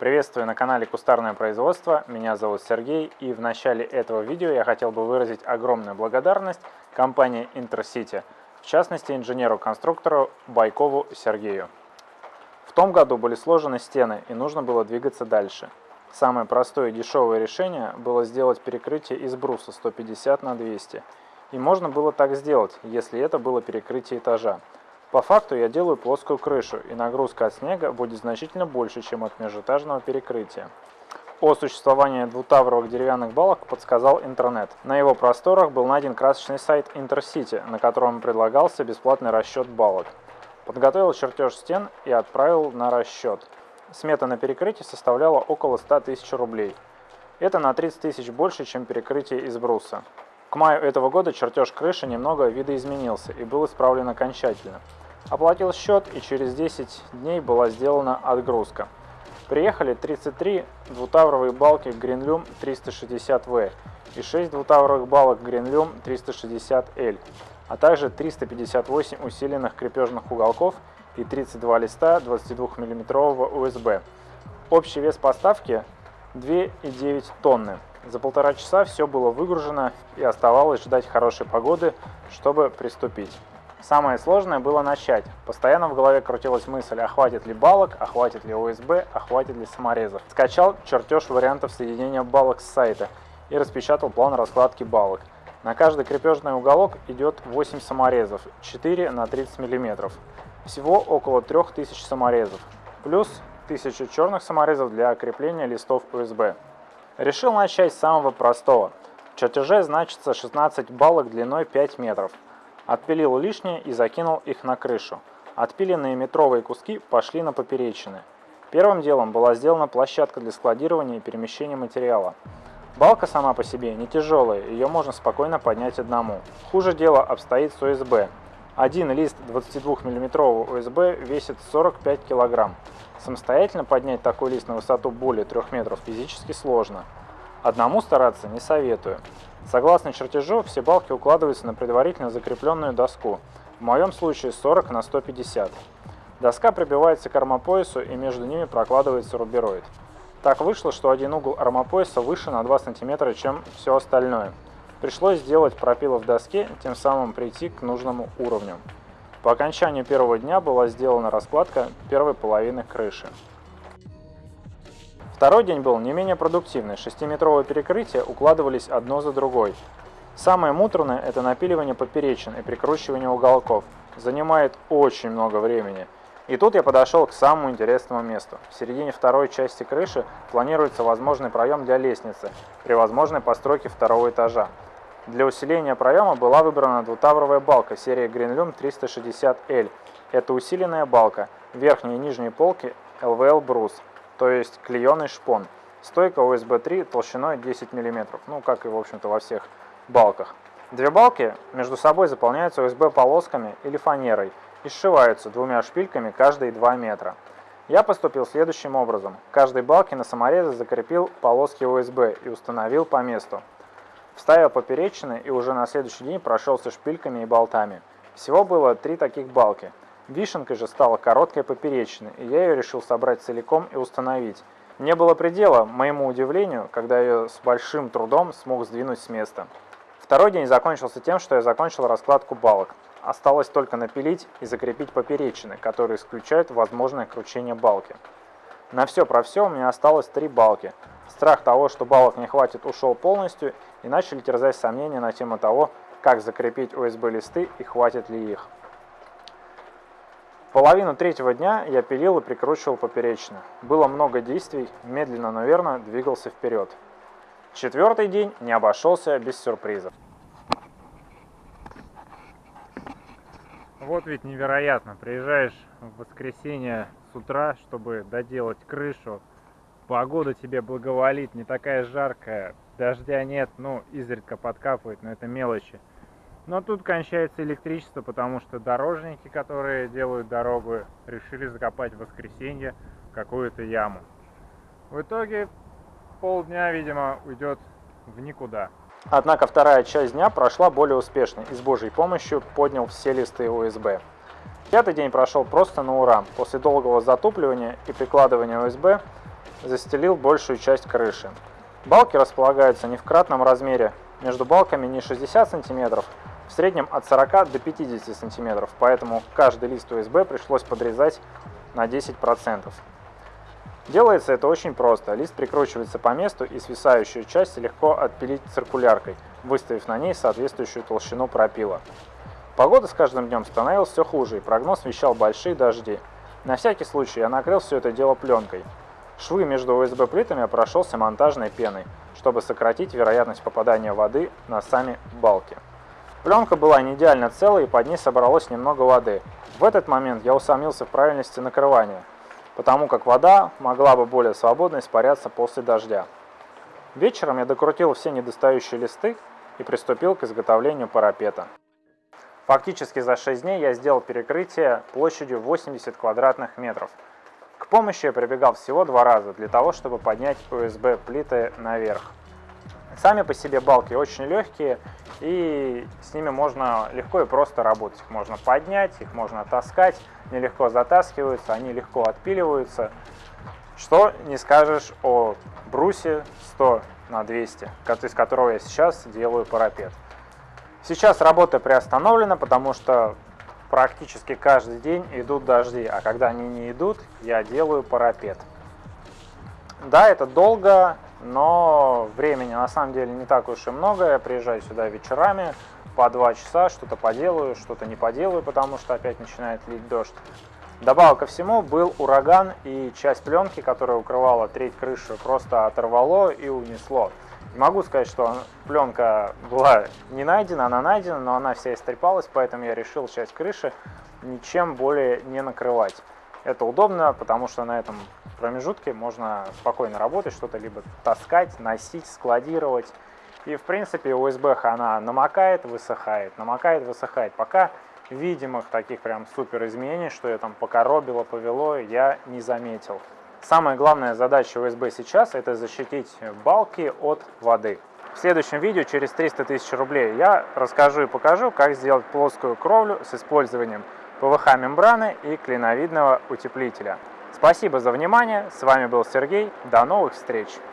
Приветствую на канале Кустарное производство, меня зовут Сергей и в начале этого видео я хотел бы выразить огромную благодарность компании Intercity, в частности инженеру-конструктору Байкову Сергею. В том году были сложены стены и нужно было двигаться дальше. Самое простое и дешевое решение было сделать перекрытие из бруса 150 на 200. И можно было так сделать, если это было перекрытие этажа. По факту я делаю плоскую крышу, и нагрузка от снега будет значительно больше, чем от межэтажного перекрытия. О существовании двутавровых деревянных балок подсказал интернет. На его просторах был найден красочный сайт Intercity, на котором предлагался бесплатный расчет балок. Подготовил чертеж стен и отправил на расчет. Смета на перекрытие составляла около 100 тысяч рублей. Это на 30 тысяч больше, чем перекрытие из бруса. К маю этого года чертеж крыши немного видоизменился и был исправлен окончательно. Оплатил счет и через 10 дней была сделана отгрузка. Приехали 33 двутавровые балки Greenlum 360V и 6 двутавровых балок Greenlum 360L, а также 358 усиленных крепежных уголков и 32 листа 22 мм USB. Общий вес поставки 2,9 тонны. За полтора часа все было выгружено и оставалось ждать хорошей погоды, чтобы приступить. Самое сложное было начать. Постоянно в голове крутилась мысль, а хватит ли балок, а хватит ли ОСБ, а хватит ли саморезов. Скачал чертеж вариантов соединения балок с сайта и распечатал план раскладки балок. На каждый крепежный уголок идет 8 саморезов, 4 на 30 мм. Всего около 3000 саморезов, плюс 1000 черных саморезов для крепления листов USB. Решил начать с самого простого. В чертеже значится 16 балок длиной 5 метров. Отпилил лишнее и закинул их на крышу. Отпиленные метровые куски пошли на поперечины. Первым делом была сделана площадка для складирования и перемещения материала. Балка сама по себе не тяжелая, ее можно спокойно поднять одному. Хуже дело обстоит с ОСБ. Один лист 22 мм ОСБ весит 45 кг. Самостоятельно поднять такой лист на высоту более 3 метров физически сложно. Одному стараться не советую. Согласно чертежу, все балки укладываются на предварительно закрепленную доску, в моем случае 40 на 150. Доска прибивается к армопоясу и между ними прокладывается рубероид. Так вышло, что один угол армопояса выше на 2 см, чем все остальное. Пришлось сделать пропилы в доске, тем самым прийти к нужному уровню. По окончанию первого дня была сделана раскладка первой половины крыши. Второй день был не менее продуктивный. Шестиметровые перекрытия укладывались одно за другой. Самое муторное – это напиливание поперечин и прикручивание уголков. Занимает очень много времени. И тут я подошел к самому интересному месту. В середине второй части крыши планируется возможный проем для лестницы при возможной постройке второго этажа. Для усиления проема была выбрана двутавровая балка серии Greenlum 360L. Это усиленная балка, верхние и нижние полки LVL брус, то есть клееный шпон. Стойка USB 3 толщиной 10 мм, ну как и в общем-то во всех балках. Две балки между собой заполняются USB полосками или фанерой и сшиваются двумя шпильками каждые 2 метра. Я поступил следующим образом. Каждой балке на саморезы закрепил полоски USB и установил по месту. Вставил поперечины и уже на следующий день прошелся шпильками и болтами. Всего было три таких балки. Вишенкой же стала короткая поперечина, и я ее решил собрать целиком и установить. Не было предела, моему удивлению, когда я ее с большим трудом смог сдвинуть с места. Второй день закончился тем, что я закончил раскладку балок. Осталось только напилить и закрепить поперечины, которые исключают возможное кручение балки. На все про все у меня осталось три балки. Страх того, что балок не хватит, ушел полностью, и начали терзать сомнения на тему того, как закрепить USB-листы и хватит ли их. Половину третьего дня я пилил и прикручивал поперечно. Было много действий, медленно, но верно двигался вперед. Четвертый день не обошелся без сюрпризов. Вот ведь невероятно, приезжаешь в воскресенье с утра, чтобы доделать крышу, погода тебе благоволит, не такая жаркая, дождя нет, ну, изредка подкапывает, но это мелочи. Но тут кончается электричество, потому что дорожники, которые делают дорогу, решили закопать в воскресенье какую-то яму. В итоге полдня, видимо, уйдет в никуда. Однако вторая часть дня прошла более успешно и с Божьей помощью поднял все листы USB. Пятый день прошел просто на ура. После долгого затупливания и прикладывания USB застелил большую часть крыши. Балки располагаются не в кратном размере, между балками не 60 см, в среднем от 40 до 50 см, поэтому каждый лист USB пришлось подрезать на 10%. Делается это очень просто. Лист прикручивается по месту и свисающую часть легко отпилить циркуляркой, выставив на ней соответствующую толщину пропила. Погода с каждым днем становилась все хуже, и прогноз вещал большие дожди. На всякий случай я накрыл все это дело пленкой. Швы между USB-плитами прошелся монтажной пеной, чтобы сократить вероятность попадания воды на сами балки. Пленка была не идеально целой и под ней собралось немного воды. В этот момент я усомнился в правильности накрывания, потому как вода могла бы более свободно испаряться после дождя. Вечером я докрутил все недостающие листы и приступил к изготовлению парапета. Фактически за 6 дней я сделал перекрытие площадью 80 квадратных метров. К помощи я прибегал всего два раза для того, чтобы поднять USB плиты наверх. Сами по себе балки очень легкие, и с ними можно легко и просто работать. Их можно поднять, их можно таскать, они легко затаскиваются, они легко отпиливаются. Что не скажешь о брусе 100 на 200, из которого я сейчас делаю парапет. Сейчас работа приостановлена, потому что практически каждый день идут дожди, а когда они не идут, я делаю парапет. Да, это долго, но времени на самом деле не так уж и много. Я приезжаю сюда вечерами, по два часа, что-то поделаю, что-то не поделаю, потому что опять начинает лить дождь. Добавок ко всему был ураган, и часть пленки, которая укрывала треть крыши, просто оторвало и унесло. Могу сказать, что пленка была не найдена, она найдена, но она вся истрепалась, поэтому я решил часть крыши ничем более не накрывать. Это удобно, потому что на этом промежутке можно спокойно работать, что-то либо таскать, носить, складировать. И в принципе USB она намокает, высыхает, намокает, высыхает. Пока видимых таких прям супер изменений, что я там покоробило, повело, я не заметил. Самая главная задача USB сейчас это защитить балки от воды. В следующем видео через 300 тысяч рублей я расскажу и покажу, как сделать плоскую кровлю с использованием ПВХ-мембраны и клиновидного утеплителя. Спасибо за внимание, с вами был Сергей, до новых встреч!